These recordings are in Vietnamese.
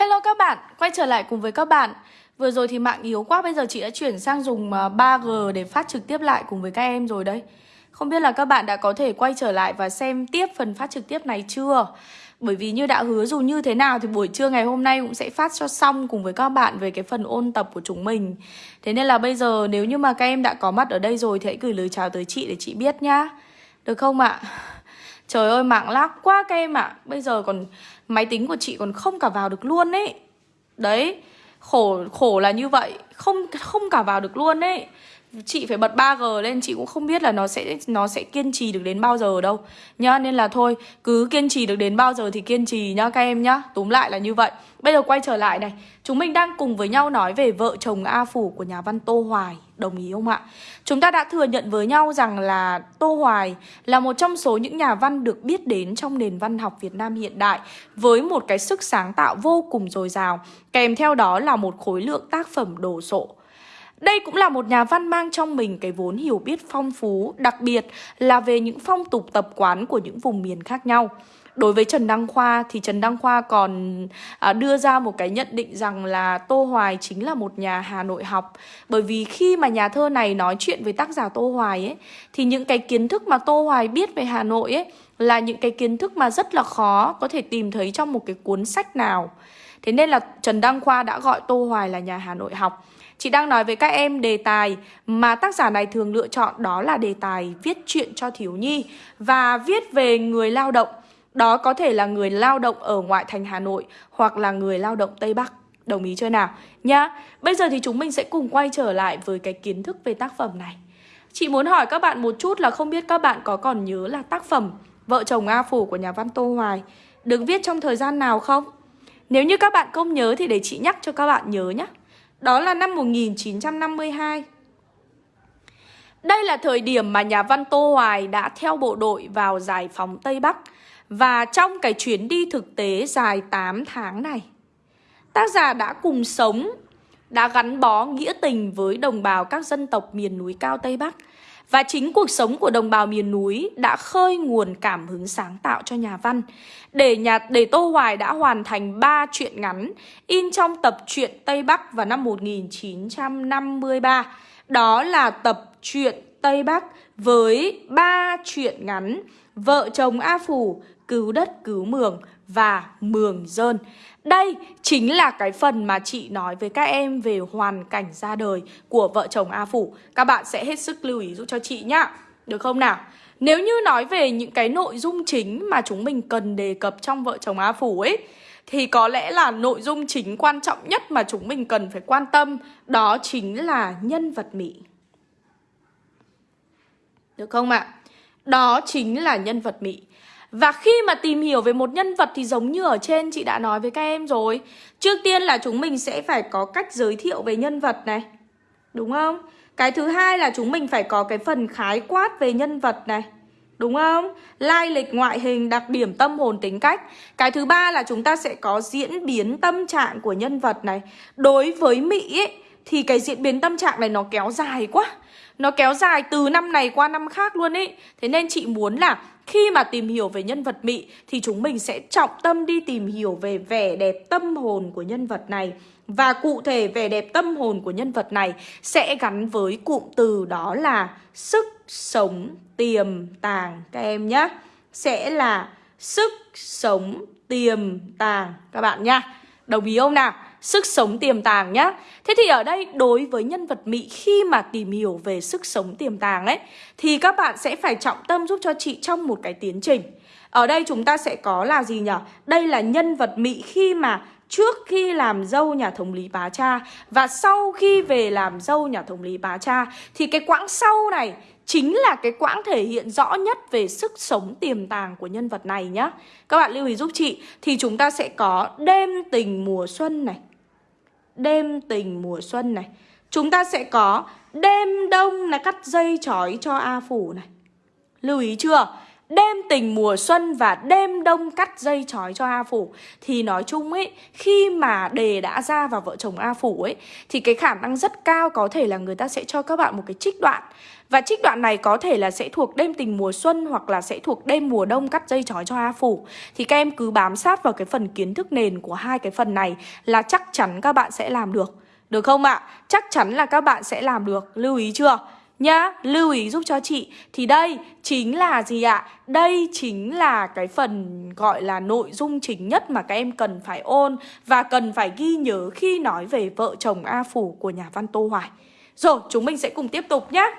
Hello các bạn, quay trở lại cùng với các bạn. Vừa rồi thì mạng yếu quá, bây giờ chị đã chuyển sang dùng à, 3G để phát trực tiếp lại cùng với các em rồi đấy. Không biết là các bạn đã có thể quay trở lại và xem tiếp phần phát trực tiếp này chưa? Bởi vì như đã hứa dù như thế nào thì buổi trưa ngày hôm nay cũng sẽ phát cho xong cùng với các bạn về cái phần ôn tập của chúng mình. Thế nên là bây giờ nếu như mà các em đã có mặt ở đây rồi thì hãy gửi lời chào tới chị để chị biết nhá. Được không ạ? Trời ơi mạng lag quá các em ạ. À. Bây giờ còn máy tính của chị còn không cả vào được luôn ấy. Đấy, Khổ khổ là như vậy. Không không cả vào được luôn ấy. Chị phải bật 3G lên chị cũng không biết là nó sẽ nó sẽ kiên trì được đến bao giờ đâu. Nhá Nên là thôi cứ kiên trì được đến bao giờ thì kiên trì nhá các em nhá. Túm lại là như vậy. Bây giờ quay trở lại này. Chúng mình đang cùng với nhau nói về vợ chồng A Phủ của nhà văn Tô Hoài. Đồng ý không ạ? Chúng ta đã thừa nhận với nhau rằng là Tô Hoài là một trong số những nhà văn được biết đến trong nền văn học Việt Nam hiện đại với một cái sức sáng tạo vô cùng dồi dào, kèm theo đó là một khối lượng tác phẩm đồ sộ. Đây cũng là một nhà văn mang trong mình cái vốn hiểu biết phong phú, đặc biệt là về những phong tục tập quán của những vùng miền khác nhau. Đối với Trần Đăng Khoa thì Trần Đăng Khoa còn à, đưa ra một cái nhận định rằng là Tô Hoài chính là một nhà Hà Nội học. Bởi vì khi mà nhà thơ này nói chuyện với tác giả Tô Hoài ấy Thì những cái kiến thức mà Tô Hoài biết về Hà Nội ấy Là những cái kiến thức mà rất là khó có thể tìm thấy trong một cái cuốn sách nào. Thế nên là Trần Đăng Khoa đã gọi Tô Hoài là nhà Hà Nội học. Chị đang nói với các em đề tài mà tác giả này thường lựa chọn đó là đề tài viết chuyện cho thiếu nhi và viết về người lao động đó có thể là người lao động ở ngoại thành Hà Nội hoặc là người lao động Tây Bắc. Đồng ý chưa nào? Nhá. Bây giờ thì chúng mình sẽ cùng quay trở lại với cái kiến thức về tác phẩm này. Chị muốn hỏi các bạn một chút là không biết các bạn có còn nhớ là tác phẩm Vợ chồng A Phủ của nhà văn Tô Hoài được viết trong thời gian nào không? Nếu như các bạn không nhớ thì để chị nhắc cho các bạn nhớ nhé. Đó là năm 1952. Đây là thời điểm mà nhà văn Tô Hoài đã theo bộ đội vào giải phóng Tây Bắc và trong cái chuyến đi thực tế dài 8 tháng này, tác giả đã cùng sống, đã gắn bó nghĩa tình với đồng bào các dân tộc miền núi cao Tây Bắc. Và chính cuộc sống của đồng bào miền núi đã khơi nguồn cảm hứng sáng tạo cho nhà văn. Để nhà để Tô Hoài đã hoàn thành 3 truyện ngắn in trong tập truyện Tây Bắc vào năm 1953. Đó là tập truyện Tây Bắc với 3 truyện ngắn Vợ chồng A Phủ, cứu đất cứu mường và mường dơn. Đây chính là cái phần mà chị nói với các em về hoàn cảnh ra đời của vợ chồng A Phủ. Các bạn sẽ hết sức lưu ý giúp cho chị nhá. Được không nào? Nếu như nói về những cái nội dung chính mà chúng mình cần đề cập trong vợ chồng A Phủ ấy, thì có lẽ là nội dung chính quan trọng nhất mà chúng mình cần phải quan tâm, đó chính là nhân vật Mỹ. Được không ạ? Đó chính là nhân vật Mỹ. Và khi mà tìm hiểu về một nhân vật thì giống như ở trên chị đã nói với các em rồi. Trước tiên là chúng mình sẽ phải có cách giới thiệu về nhân vật này. Đúng không? Cái thứ hai là chúng mình phải có cái phần khái quát về nhân vật này. Đúng không? Lai lịch ngoại hình, đặc điểm tâm hồn tính cách. Cái thứ ba là chúng ta sẽ có diễn biến tâm trạng của nhân vật này. Đối với Mỹ ấy, thì cái diễn biến tâm trạng này nó kéo dài quá Nó kéo dài từ năm này qua năm khác luôn ấy Thế nên chị muốn là khi mà tìm hiểu về nhân vật Mị thì chúng mình sẽ trọng tâm đi tìm hiểu về vẻ đẹp tâm hồn của nhân vật này. Và cụ thể vẻ đẹp tâm hồn của nhân vật này sẽ gắn với cụm từ đó là sức sống tiềm tàng các em nhé. Sẽ là sức sống tiềm tàng các bạn nhá. Đồng ý không nào? Sức sống tiềm tàng nhá Thế thì ở đây đối với nhân vật Mỹ khi mà tìm hiểu về sức sống tiềm tàng ấy Thì các bạn sẽ phải trọng tâm giúp cho chị trong một cái tiến trình Ở đây chúng ta sẽ có là gì nhỉ? Đây là nhân vật Mỹ khi mà trước khi làm dâu nhà thống lý Bá Cha Và sau khi về làm dâu nhà thống lý Bá Cha Thì cái quãng sau này chính là cái quãng thể hiện rõ nhất về sức sống tiềm tàng của nhân vật này nhá. Các bạn lưu ý giúp chị thì chúng ta sẽ có đêm tình mùa xuân này, đêm tình mùa xuân này. Chúng ta sẽ có đêm đông là cắt dây chói cho A Phủ này. Lưu ý chưa? đêm tình mùa xuân và đêm đông cắt dây chói cho A Phủ. Thì nói chung ấy, khi mà đề đã ra vào vợ chồng A Phủ ấy Thì cái khả năng rất cao có thể là người ta sẽ cho các bạn một cái trích đoạn. Và trích đoạn này có thể là sẽ thuộc đêm tình mùa xuân hoặc là sẽ thuộc đêm mùa đông cắt dây chói cho A Phủ Thì các em cứ bám sát vào cái phần kiến thức nền của hai cái phần này là chắc chắn các bạn sẽ làm được Được không ạ? À? Chắc chắn là các bạn sẽ làm được, lưu ý chưa? nhá Lưu ý giúp cho chị Thì đây chính là gì ạ? Đây chính là cái phần gọi là nội dung chính nhất mà các em cần phải ôn Và cần phải ghi nhớ khi nói về vợ chồng A Phủ của nhà văn Tô Hoài Rồi chúng mình sẽ cùng tiếp tục nhé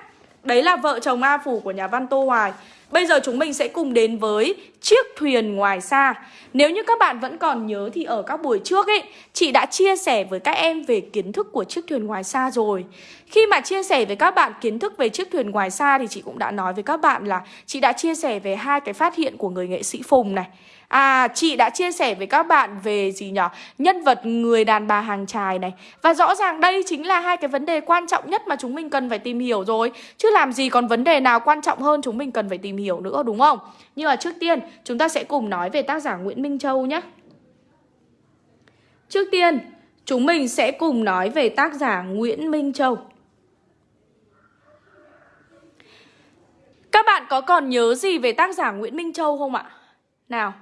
Đấy là vợ chồng A Phủ của nhà văn Tô Hoài. Bây giờ chúng mình sẽ cùng đến với chiếc thuyền ngoài xa. Nếu như các bạn vẫn còn nhớ thì ở các buổi trước ấy, Chị đã chia sẻ với các em về kiến thức của chiếc thuyền ngoài xa rồi. Khi mà chia sẻ với các bạn kiến thức về chiếc thuyền ngoài xa Thì chị cũng đã nói với các bạn là Chị đã chia sẻ về hai cái phát hiện của người nghệ sĩ Phùng này. À chị đã chia sẻ với các bạn về gì nhỉ Nhân vật người đàn bà hàng trài này. Và rõ ràng đây chính là hai cái vấn đề quan trọng nhất mà chúng mình cần phải tìm hiểu rồi. Chứ làm gì còn vấn đề nào quan trọng hơn chúng mình cần phải tìm hiểu nữa, đúng không? Nhưng mà trước tiên, chúng ta sẽ cùng nói về tác giả Nguyễn Minh Châu nhé. Trước tiên, chúng mình sẽ cùng nói về tác giả Nguyễn Minh Châu. Các bạn có còn nhớ gì về tác giả Nguyễn Minh Châu không ạ? Nào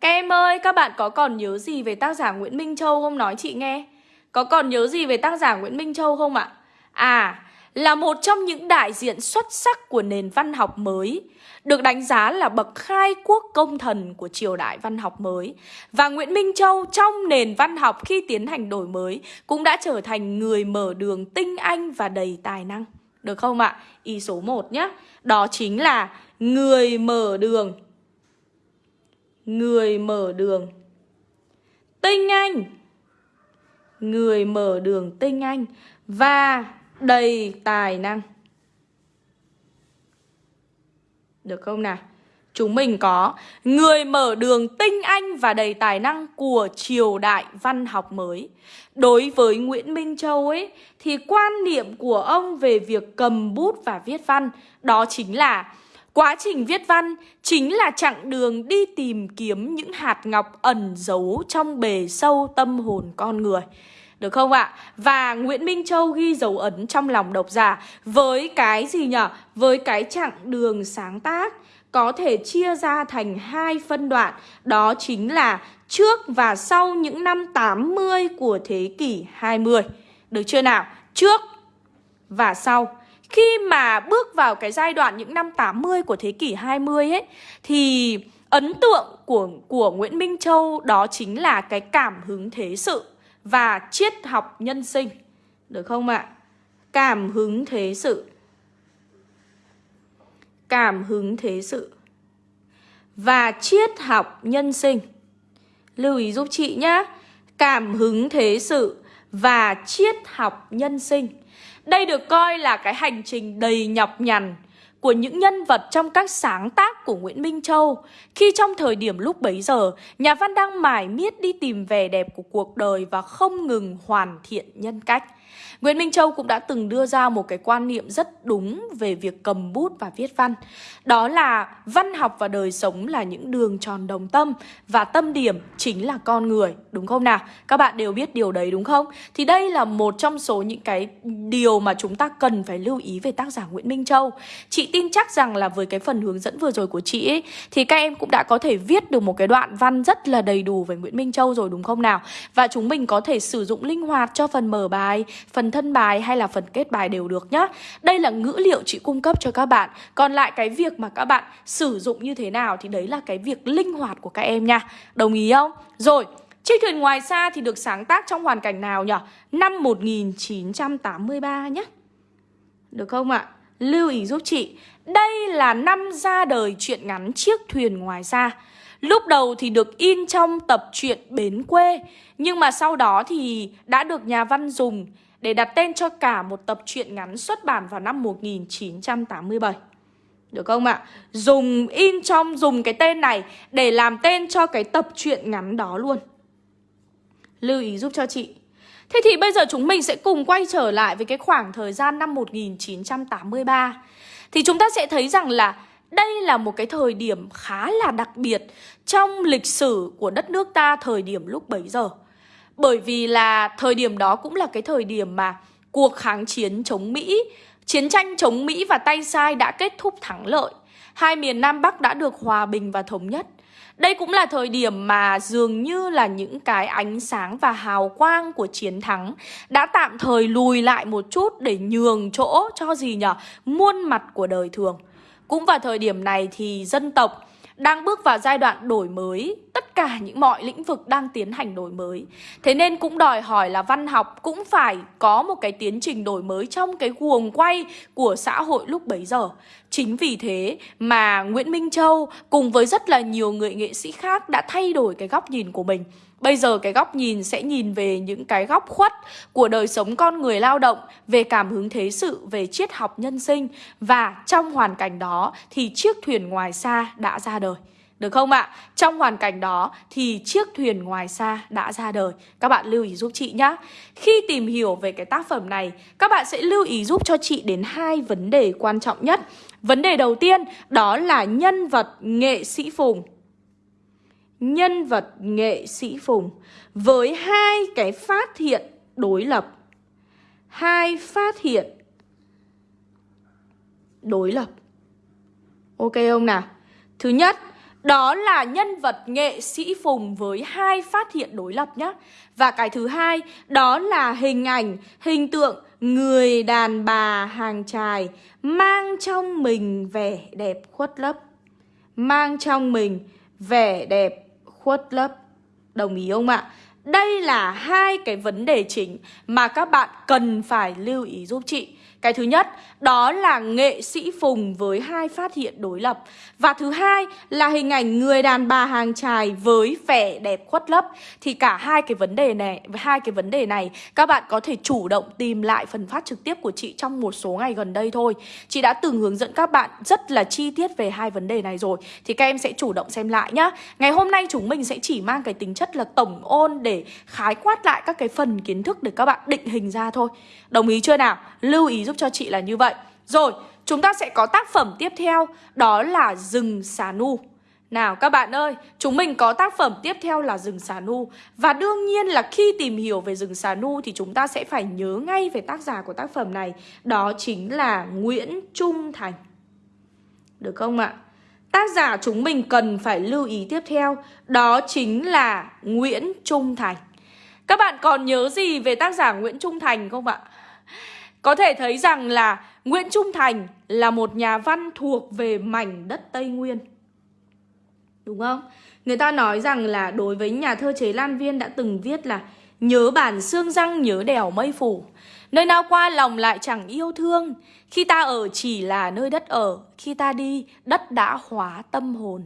các em ơi, các bạn có còn nhớ gì về tác giả Nguyễn Minh Châu không nói chị nghe? Có còn nhớ gì về tác giả Nguyễn Minh Châu không ạ? À, là một trong những đại diện xuất sắc của nền văn học mới, được đánh giá là bậc khai quốc công thần của triều đại văn học mới. Và Nguyễn Minh Châu trong nền văn học khi tiến hành đổi mới cũng đã trở thành người mở đường tinh anh và đầy tài năng. Được không ạ? Ý số 1 nhé. Đó chính là người mở đường Người mở đường Tinh Anh Người mở đường tinh anh Và đầy tài năng Được không nào? Chúng mình có người mở đường tinh anh và đầy tài năng của triều đại văn học mới. Đối với Nguyễn Minh Châu ấy, thì quan niệm của ông về việc cầm bút và viết văn, đó chính là Quá trình viết văn chính là chặng đường đi tìm kiếm những hạt ngọc ẩn giấu trong bề sâu tâm hồn con người. Được không ạ? Và Nguyễn Minh Châu ghi dấu ấn trong lòng độc giả với cái gì nhỉ? Với cái chặng đường sáng tác có thể chia ra thành hai phân đoạn, đó chính là trước và sau những năm 80 của thế kỷ 20. Được chưa nào? Trước và sau. Khi mà bước vào cái giai đoạn những năm 80 của thế kỷ 20 ấy Thì ấn tượng của, của Nguyễn Minh Châu đó chính là cái cảm hứng thế sự và triết học nhân sinh. Được không ạ? Cảm hứng thế sự. Cảm hứng thế sự. Và triết học nhân sinh. Lưu ý giúp chị nhé Cảm hứng thế sự và triết học nhân sinh đây được coi là cái hành trình đầy nhọc nhằn của những nhân vật trong các sáng tác của Nguyễn Minh Châu khi trong thời điểm lúc bấy giờ, nhà văn đang mải miết đi tìm vẻ đẹp của cuộc đời và không ngừng hoàn thiện nhân cách. Nguyễn Minh Châu cũng đã từng đưa ra một cái quan niệm rất đúng về việc cầm bút và viết văn. Đó là văn học và đời sống là những đường tròn đồng tâm và tâm điểm chính là con người, đúng không nào? Các bạn đều biết điều đấy đúng không? Thì đây là một trong số những cái điều mà chúng ta cần phải lưu ý về tác giả Nguyễn Minh Châu. Chị tin chắc rằng là với cái phần hướng dẫn vừa rồi của chị ấy thì các em cũng đã có thể viết được một cái đoạn văn rất là đầy đủ về Nguyễn Minh Châu rồi đúng không nào? Và chúng mình có thể sử dụng linh hoạt cho phần mở bài, phần thân bài hay là phần kết bài đều được nhá. Đây là ngữ liệu chị cung cấp cho các bạn. Còn lại cái việc mà các bạn sử dụng như thế nào thì đấy là cái việc linh hoạt của các em nha. Đồng ý không? Rồi, Chiếc thuyền ngoài xa thì được sáng tác trong hoàn cảnh nào nhỉ? Năm 1983 nhé Được không ạ? Lưu ý giúp chị. Đây là năm ra đời truyện ngắn Chiếc thuyền ngoài xa. Lúc đầu thì được in trong tập truyện Bến quê Nhưng mà sau đó thì đã được nhà văn dùng để đặt tên cho cả một tập truyện ngắn xuất bản vào năm 1987. Được không ạ? Dùng in trong, dùng cái tên này để làm tên cho cái tập truyện ngắn đó luôn. Lưu ý giúp cho chị. Thế thì bây giờ chúng mình sẽ cùng quay trở lại với cái khoảng thời gian năm 1983. Thì chúng ta sẽ thấy rằng là đây là một cái thời điểm khá là đặc biệt trong lịch sử của đất nước ta thời điểm lúc bấy giờ. Bởi vì là thời điểm đó cũng là cái thời điểm mà cuộc kháng chiến chống Mỹ, chiến tranh chống Mỹ và tay sai đã kết thúc thắng lợi. Hai miền Nam Bắc đã được hòa bình và thống nhất. Đây cũng là thời điểm mà dường như là những cái ánh sáng và hào quang của chiến thắng đã tạm thời lùi lại một chút để nhường chỗ cho gì nhở? Muôn mặt của đời thường. Cũng vào thời điểm này thì dân tộc đang bước vào giai đoạn đổi mới tất cả những mọi lĩnh vực đang tiến hành đổi mới. Thế nên cũng đòi hỏi là văn học cũng phải có một cái tiến trình đổi mới trong cái guồng quay của xã hội lúc bấy giờ. Chính vì thế mà nguyễn minh châu cùng với rất là nhiều người nghệ sĩ khác đã thay đổi cái góc nhìn của mình. Bây giờ cái góc nhìn sẽ nhìn về những cái góc khuất của đời sống con người lao động, về cảm hứng thế sự, về triết học nhân sinh. Và trong hoàn cảnh đó thì chiếc thuyền ngoài xa đã ra đời. Được không ạ? Trong hoàn cảnh đó thì chiếc thuyền ngoài xa đã ra đời. Các bạn lưu ý giúp chị nhé. Khi tìm hiểu về cái tác phẩm này, các bạn sẽ lưu ý giúp cho chị đến hai vấn đề quan trọng nhất. Vấn đề đầu tiên đó là nhân vật nghệ sĩ Phùng nhân vật nghệ sĩ Phùng với hai cái phát hiện đối lập. Hai phát hiện đối lập. Ok không nào? Thứ nhất, đó là nhân vật nghệ sĩ Phùng với hai phát hiện đối lập nhé. Và cái thứ hai, đó là hình ảnh, hình tượng người đàn bà hàng trài mang trong mình vẻ đẹp khuất lấp. Mang trong mình vẻ đẹp khuất lấp. Đồng ý không ạ? Đây là hai cái vấn đề chính mà các bạn cần phải lưu ý giúp chị. Cái thứ nhất, đó là nghệ sĩ Phùng với hai phát hiện đối lập. Và thứ hai là hình ảnh người đàn bà hàng trài với vẻ đẹp khuất lấp. Thì cả hai cái vấn đề này, hai cái vấn đề này, các bạn có thể chủ động tìm lại phần phát trực tiếp của chị trong một số ngày gần đây thôi. Chị đã từng hướng dẫn các bạn rất là chi tiết về hai vấn đề này rồi. Thì các em sẽ chủ động xem lại nhá. Ngày hôm nay chúng mình sẽ chỉ mang cái tính chất là tổng ôn để khái quát lại các cái phần kiến thức để các bạn định hình ra thôi. Đồng ý chưa nào? Lưu ý giúp cho chị là như vậy. Rồi, chúng ta sẽ có tác phẩm tiếp theo Đó là rừng xà nu. Nào các bạn ơi, chúng mình có tác phẩm tiếp theo là rừng xà nu. Và đương nhiên là khi tìm hiểu về rừng xà nu thì chúng ta sẽ phải nhớ ngay về tác giả của tác phẩm này. Đó chính là Nguyễn Trung Thành. Được không ạ? Tác giả chúng mình cần phải lưu ý tiếp theo Đó chính là Nguyễn Trung Thành. Các bạn còn nhớ gì về tác giả Nguyễn Trung Thành không ạ? Có thể thấy rằng là Nguyễn Trung Thành là một nhà văn thuộc về mảnh đất Tây Nguyên. Đúng không? Người ta nói rằng là đối với nhà thơ Chế Lan Viên đã từng viết là Nhớ bản xương răng nhớ đèo mây phủ Nơi nào qua lòng lại chẳng yêu thương. Khi ta ở chỉ là nơi đất ở. Khi ta đi, đất đã hóa tâm hồn.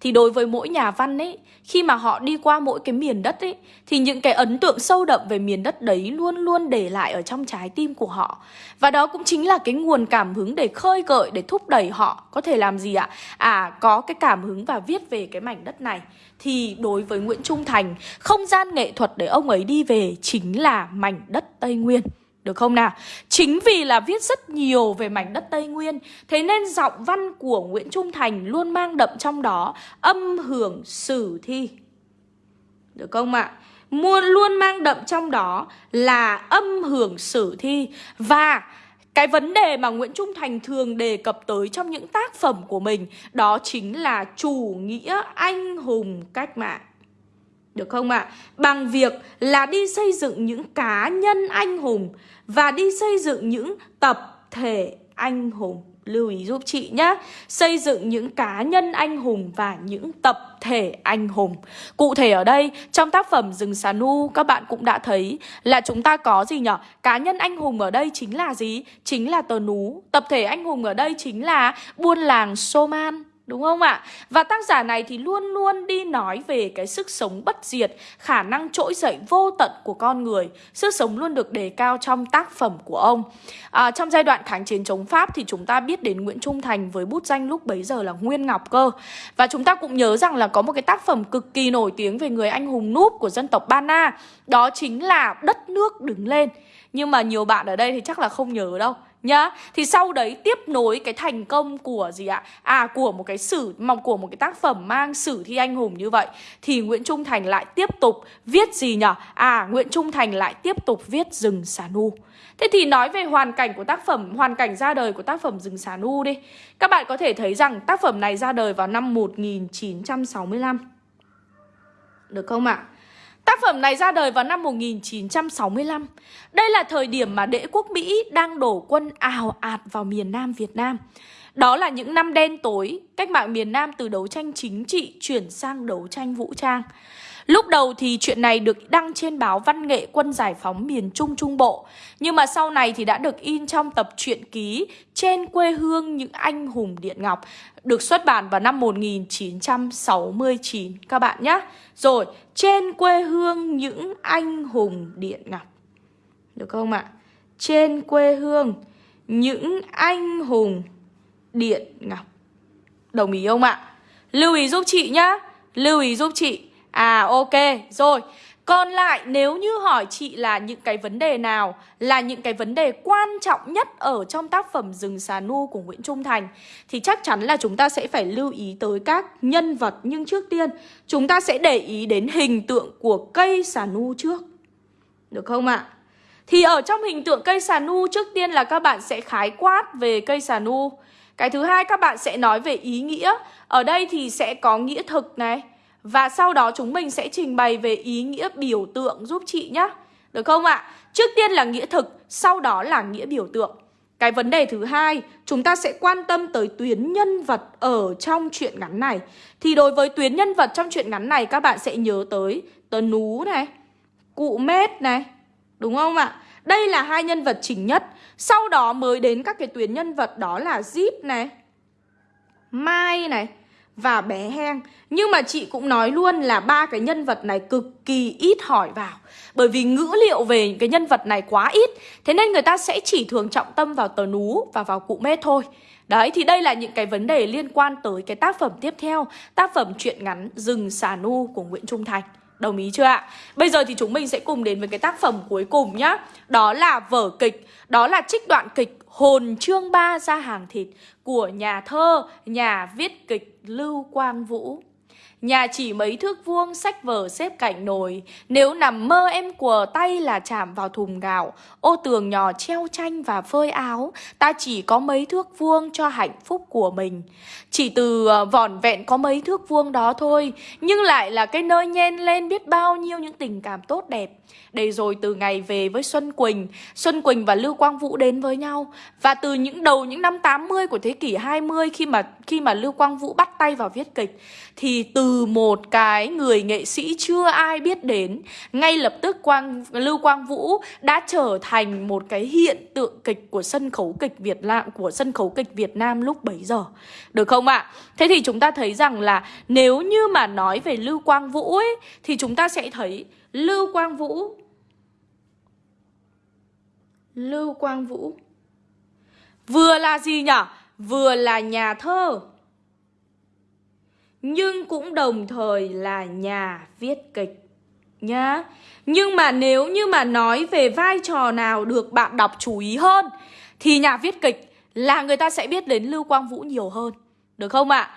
Thì đối với mỗi nhà văn ấy, Khi mà họ đi qua mỗi cái miền đất ấy, Thì những cái ấn tượng sâu đậm về miền đất đấy Luôn luôn để lại ở trong trái tim của họ. Và đó cũng chính là cái nguồn cảm hứng để khơi gợi, Để thúc đẩy họ. Có thể làm gì ạ? À có cái cảm hứng và viết về cái mảnh đất này. Thì đối với Nguyễn Trung Thành, Không gian nghệ thuật để ông ấy đi về Chính là mảnh đất Tây Nguyên được không nào? Chính vì là viết rất nhiều về mảnh đất Tây Nguyên, Thế nên giọng văn của Nguyễn Trung Thành luôn mang đậm trong đó âm hưởng sử thi Được không ạ? Mua, luôn mang đậm trong đó là âm hưởng sử thi Và cái vấn đề mà Nguyễn Trung Thành thường đề cập tới trong những tác phẩm của mình, Đó chính là chủ nghĩa anh hùng cách mạng được không ạ? À? Bằng việc là đi xây dựng những cá nhân anh hùng và đi xây dựng những tập thể anh hùng. Lưu ý giúp chị nhé Xây dựng những cá nhân anh hùng và những tập thể anh hùng Cụ thể ở đây, trong tác phẩm Rừng Xà Nu Các bạn cũng đã thấy là chúng ta có gì nhỉ? Cá nhân anh hùng ở đây chính là gì? Chính là tờ nú Tập thể anh hùng ở đây chính là buôn làng Soman Đúng không ạ? Và tác giả này thì luôn luôn đi nói về cái sức sống bất diệt, khả năng trỗi dậy vô tận của con người. Sức sống luôn được đề cao trong tác phẩm của ông. À, trong giai đoạn kháng chiến chống Pháp thì chúng ta biết đến Nguyễn Trung Thành với bút danh lúc bấy giờ là Nguyên Ngọc cơ. Và chúng ta cũng nhớ rằng là có một cái tác phẩm cực kỳ nổi tiếng về người anh hùng núp của dân tộc Ba Na. Đó chính là Đất nước đứng lên. Nhưng mà nhiều bạn ở đây thì chắc là không nhớ đâu nhá Thì sau đấy tiếp nối cái thành công của gì ạ? À của một cái sử mong của một cái tác phẩm mang sử thi anh hùng như vậy Thì Nguyễn Trung Thành lại tiếp tục viết gì nhở? À Nguyễn Trung Thành lại tiếp tục viết Rừng Xà Nu Thế thì nói về hoàn cảnh của tác phẩm, hoàn cảnh ra đời của tác phẩm Rừng Xà Nu đi Các bạn có thể thấy rằng tác phẩm này ra đời vào năm 1965 Được không ạ? À? Tác phẩm này ra đời vào năm 1965 Đây là thời điểm mà đế quốc Mỹ đang đổ quân ào ạt vào miền Nam Việt Nam. Đó là những năm đen tối, Cách mạng miền Nam từ đấu tranh chính trị chuyển sang đấu tranh vũ trang. Lúc đầu thì chuyện này được đăng trên báo Văn nghệ Quân Giải phóng miền Trung Trung Bộ. Nhưng mà sau này thì đã được in trong tập truyện ký Trên quê hương những anh hùng Điện Ngọc Được xuất bản vào năm 1969 các bạn nhé Rồi, trên quê hương những anh hùng Điện Ngọc. Được không ạ? Trên quê hương những anh hùng Điện Ngọc. Đồng ý không ạ? Lưu ý giúp chị nhá. Lưu ý giúp chị. À ok, rồi. Còn lại nếu như hỏi chị là những cái vấn đề nào Là những cái vấn đề quan trọng nhất Ở trong tác phẩm Rừng Xà Nu của Nguyễn Trung Thành Thì chắc chắn là chúng ta sẽ phải lưu ý tới các nhân vật. Nhưng trước tiên chúng ta sẽ để ý đến hình tượng của cây xà nu trước. Được không ạ? Thì ở trong hình tượng cây xà nu trước tiên là các bạn sẽ khái quát về cây xà nu. Cái thứ hai các bạn sẽ nói về ý nghĩa. Ở đây thì sẽ có nghĩa thực này và sau đó chúng mình sẽ trình bày về ý nghĩa biểu tượng giúp chị nhé Được không ạ? Trước tiên là nghĩa thực, sau đó là nghĩa biểu tượng Cái vấn đề thứ hai, chúng ta sẽ quan tâm tới tuyến nhân vật ở trong truyện ngắn này Thì đối với tuyến nhân vật trong truyện ngắn này các bạn sẽ nhớ tới Tờ Nú này, Cụ Mết này Đúng không ạ? Đây là hai nhân vật chính nhất Sau đó mới đến các cái tuyến nhân vật đó là Zip này Mai này và bé Heng. Nhưng mà chị cũng nói luôn là ba cái nhân vật này cực kỳ ít hỏi vào. Bởi vì ngữ liệu về cái nhân vật này quá ít Thế nên người ta sẽ chỉ thường trọng tâm vào tờ nú và vào cụ mê thôi. Đấy thì đây là những cái vấn đề liên quan tới cái tác phẩm tiếp theo Tác phẩm truyện ngắn Rừng Xà Nu của Nguyễn Trung Thành. Đồng ý chưa ạ? Bây giờ thì chúng mình sẽ cùng đến với cái tác phẩm cuối cùng nhá. Đó là vở kịch Đó là trích đoạn kịch Hồn chương ba ra hàng thịt Của nhà thơ, nhà viết kịch Lưu Quang Vũ. Nhà chỉ mấy thước vuông, sách vở, xếp cạnh nồi. Nếu nằm mơ em của tay là chạm vào thùng gạo. Ô tường nhỏ treo tranh và phơi áo. Ta chỉ có mấy thước vuông cho hạnh phúc của mình. Chỉ từ ờ, vỏn vẹn có mấy thước vuông đó thôi. Nhưng lại là cái nơi nhen lên biết bao nhiêu những tình cảm tốt đẹp. Để rồi từ ngày về với Xuân Quỳnh Xuân Quỳnh và Lưu Quang Vũ đến với nhau. Và từ những đầu những năm 80 của thế kỷ 20 Khi mà khi mà Lưu Quang Vũ bắt tay vào viết kịch, Thì từ một cái người nghệ sĩ chưa ai biết đến, ngay lập tức Quang, Lưu Quang Vũ đã trở thành một cái hiện tượng kịch của sân khấu kịch Việt Nam, của sân khấu kịch Việt Nam lúc bấy giờ. Được không ạ? À? Thế thì chúng ta thấy rằng là nếu như mà nói về Lưu Quang Vũ ấy, thì chúng ta sẽ thấy Lưu Quang Vũ, Lưu Quang Vũ Vừa là gì nhở Vừa là nhà thơ nhưng cũng đồng thời là nhà viết kịch nhá. Nhưng mà nếu như mà nói về vai trò nào được bạn đọc chú ý hơn thì nhà viết kịch là người ta sẽ biết đến Lưu Quang Vũ nhiều hơn. Được không ạ? À?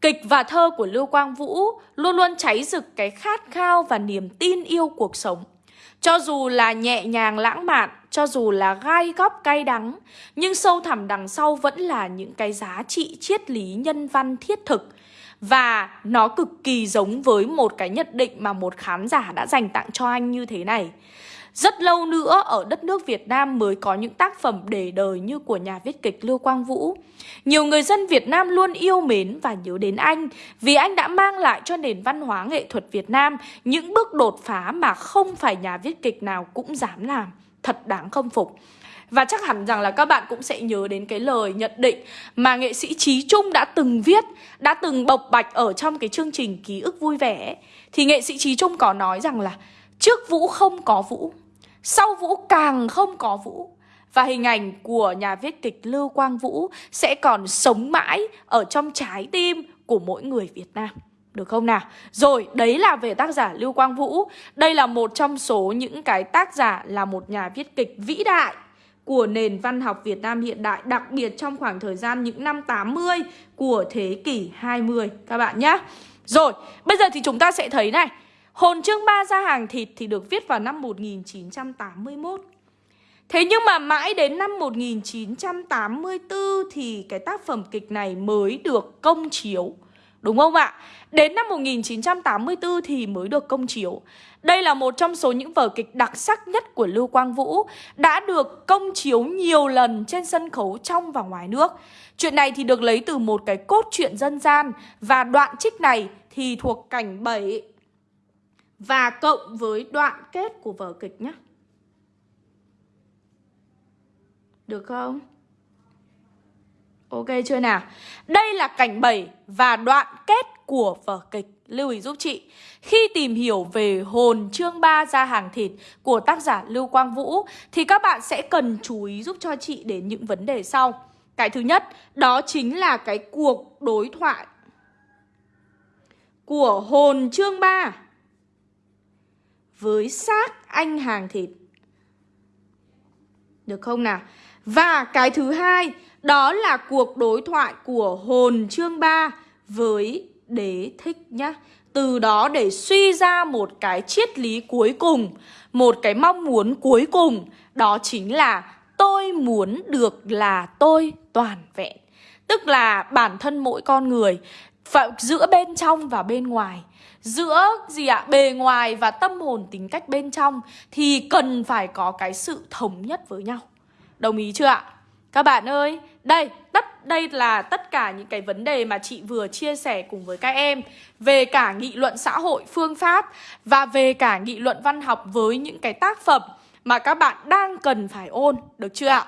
Kịch và thơ của Lưu Quang Vũ luôn luôn cháy rực cái khát khao và niềm tin yêu cuộc sống. Cho dù là nhẹ nhàng lãng mạn, cho dù là gai góc cay đắng, nhưng sâu thẳm đằng sau vẫn là những cái giá trị triết lý nhân văn thiết thực và nó cực kỳ giống với một cái nhận định mà một khán giả đã dành tặng cho anh như thế này rất lâu nữa ở đất nước Việt Nam mới có những tác phẩm để đời như của nhà viết kịch Lưu Quang Vũ. Nhiều người dân Việt Nam luôn yêu mến và nhớ đến anh, vì anh đã mang lại cho nền văn hóa nghệ thuật Việt Nam những bước đột phá mà không phải nhà viết kịch nào cũng dám làm. Thật đáng khâm phục. Và chắc hẳn rằng là các bạn cũng sẽ nhớ đến cái lời nhận định mà nghệ sĩ Trí Trung đã từng viết, đã từng bộc bạch ở trong cái chương trình ký ức vui vẻ. Thì nghệ sĩ Trí Trung có nói rằng là trước Vũ không có Vũ, sau Vũ càng không có Vũ. Và hình ảnh của nhà viết kịch Lưu Quang Vũ sẽ còn sống mãi ở trong trái tim của mỗi người Việt Nam. Được không nào? Rồi, đấy là về tác giả Lưu Quang Vũ. Đây là một trong số những cái tác giả là một nhà viết kịch vĩ đại của nền văn học Việt Nam hiện đại, đặc biệt trong khoảng thời gian những năm 80 của thế kỷ 20 các bạn nhé. Rồi, bây giờ thì chúng ta sẽ thấy này, Hồn chương ba ra hàng thịt thì được viết vào năm 1981. Thế nhưng mà mãi đến năm 1984 thì cái tác phẩm kịch này mới được công chiếu. Đúng không ạ? Đến năm 1984 thì mới được công chiếu. Đây là một trong số những vở kịch đặc sắc nhất của Lưu Quang Vũ, đã được công chiếu nhiều lần trên sân khấu trong và ngoài nước. Chuyện này thì được lấy từ một cái cốt truyện dân gian và đoạn trích này thì thuộc cảnh 7 và cộng với đoạn kết của vở kịch nhé. Được không? Ok chưa nào? Đây là cảnh 7 và đoạn kết của vở kịch. Lưu ý giúp chị. Khi tìm hiểu về hồn chương 3 ra hàng thịt của tác giả Lưu Quang Vũ thì các bạn sẽ cần chú ý giúp cho chị đến những vấn đề sau. Cái thứ nhất, đó chính là cái cuộc đối thoại của hồn chương 3 với xác anh hàng thịt. Được không nào? Và cái thứ hai, đó là cuộc đối thoại của hồn chương 3 với đế thích nhá. Từ đó để suy ra một cái triết lý cuối cùng, một cái mong muốn cuối cùng, đó chính là tôi muốn được là tôi toàn vẹn. Tức là bản thân mỗi con người phải giữa bên trong và bên ngoài. Giữa gì ạ? Bề ngoài và tâm hồn tính cách bên trong thì cần phải có cái sự thống nhất với nhau. Đồng ý chưa ạ? Các bạn ơi, đây, tất, đây là tất cả những cái vấn đề mà chị vừa chia sẻ cùng với các em về cả nghị luận xã hội, phương pháp và về cả nghị luận văn học với những cái tác phẩm mà các bạn đang cần phải ôn, được chưa ạ?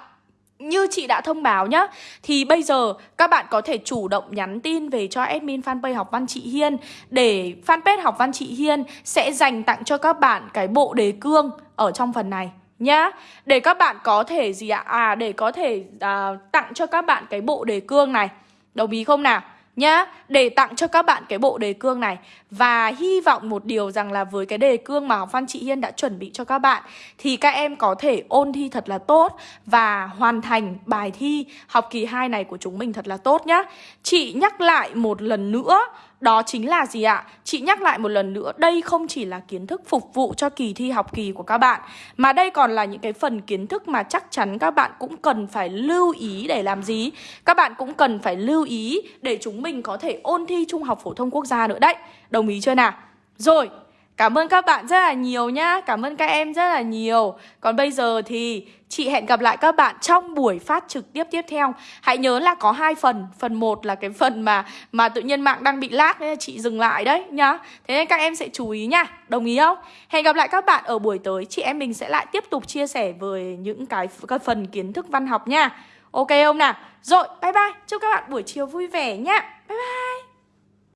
Như chị đã thông báo nhá Thì bây giờ các bạn có thể chủ động nhắn tin về cho admin fanpage học văn chị Hiên Để fanpage học văn chị Hiên sẽ dành tặng cho các bạn cái bộ đề cương ở trong phần này nhá Để các bạn có thể gì ạ? À để có thể à, tặng cho các bạn cái bộ đề cương này Đồng ý không nào? Nhá, để tặng cho các bạn cái bộ đề cương này và hy vọng một điều rằng là với cái đề cương mà học văn chị Hiên đã chuẩn bị cho các bạn, thì các em có thể ôn thi thật là tốt và hoàn thành bài thi học kỳ 2 này của chúng mình thật là tốt nhá. Chị nhắc lại một lần nữa đó chính là gì ạ? Chị nhắc lại một lần nữa, đây không chỉ là kiến thức phục vụ cho kỳ thi học kỳ của các bạn Mà đây còn là những cái phần kiến thức mà chắc chắn các bạn cũng cần phải lưu ý để làm gì? Các bạn cũng cần phải lưu ý để chúng mình có thể ôn thi Trung học Phổ thông Quốc gia nữa đấy Đồng ý chưa nào? Rồi, Cảm ơn các bạn rất là nhiều nhá. Cảm ơn các em rất là nhiều. Còn bây giờ thì chị hẹn gặp lại các bạn trong buổi phát trực tiếp tiếp theo. Hãy nhớ là có hai phần. Phần 1 là cái phần mà mà tự nhiên mạng đang bị lag nên chị dừng lại đấy nhá. Thế nên các em sẽ chú ý nha. Đồng ý không? Hẹn gặp lại các bạn ở buổi tới. Chị em mình sẽ lại tiếp tục chia sẻ về những cái, cái phần kiến thức văn học nha. Ok không nào? Rồi, bye bye. Chúc các bạn buổi chiều vui vẻ nhá Bye bye.